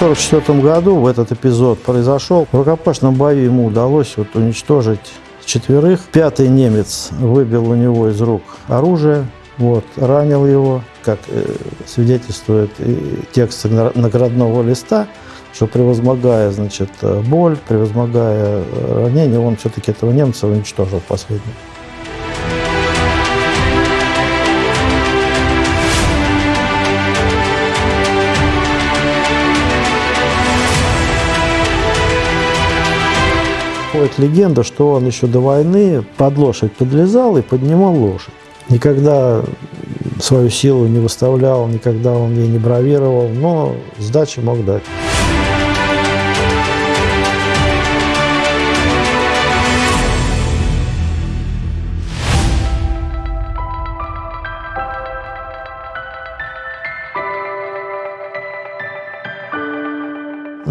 1944 году в этот эпизод произошел. В рукопашном бою ему удалось вот уничтожить четверых. Пятый немец выбил у него из рук оружие, вот, ранил его, как э, свидетельствует текст наградного листа, что превозмогая, значит, боль, превозмогая ранение, он все-таки этого немца уничтожил последнего. Ходит легенда, что он еще до войны под лошадь подлезал и поднимал лошадь. Никогда свою силу не выставлял, никогда он ей не бравировал, но сдачи мог дать.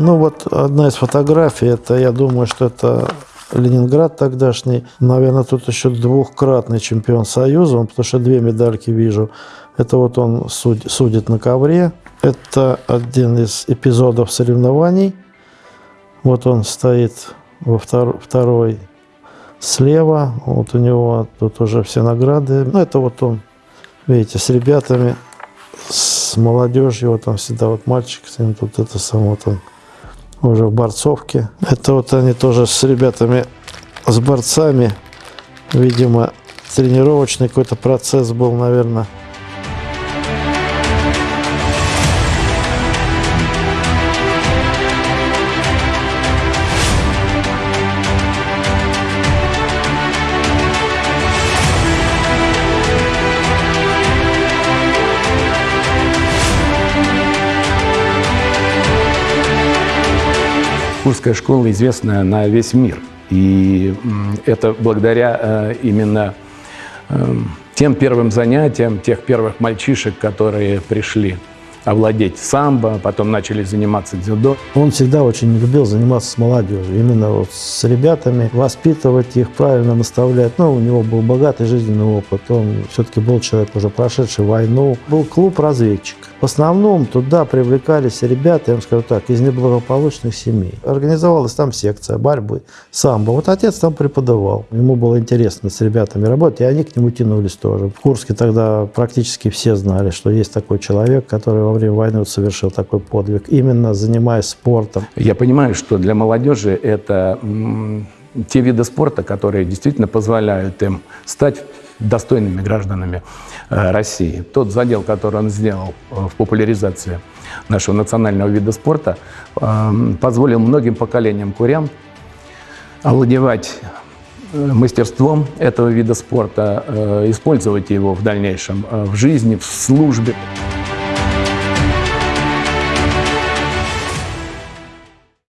Ну вот одна из фотографий, это я думаю, что это Ленинград тогдашний. Наверное, тут еще двухкратный чемпион Союза, он, потому что две медальки вижу. Это вот он суд, судит на ковре. Это один из эпизодов соревнований. Вот он стоит во втор, второй слева. Вот у него тут уже все награды. Ну, это вот он, видите, с ребятами, с молодежью. Вот там всегда вот мальчик, тут это сам вот он уже в борцовке. Это вот они тоже с ребятами, с борцами. Видимо, тренировочный какой-то процесс был, наверное. Курская школа известна на весь мир. И это благодаря э, именно э, тем первым занятиям, тех первых мальчишек, которые пришли овладеть самбо, потом начали заниматься дзюдо. Он всегда очень любил заниматься с молодежью, именно вот с ребятами, воспитывать их, правильно наставлять. Ну, у него был богатый жизненный опыт, он все-таки был человек, уже прошедший войну. Был клуб разведчик. В основном туда привлекались ребята, я вам скажу так, из неблагополучных семей. Организовалась там секция борьбы, самбо. Вот отец там преподавал. Ему было интересно с ребятами работать, и они к нему тянулись тоже. В Курске тогда практически все знали, что есть такой человек, который во время войны вот совершил такой подвиг, именно занимаясь спортом. Я понимаю, что для молодежи это те виды спорта, которые действительно позволяют им стать достойными гражданами э, России. Тот задел, который он сделал э, в популяризации нашего национального вида спорта, э, позволил многим поколениям курян овладевать мастерством этого вида спорта, использовать его в дальнейшем в жизни, в службе.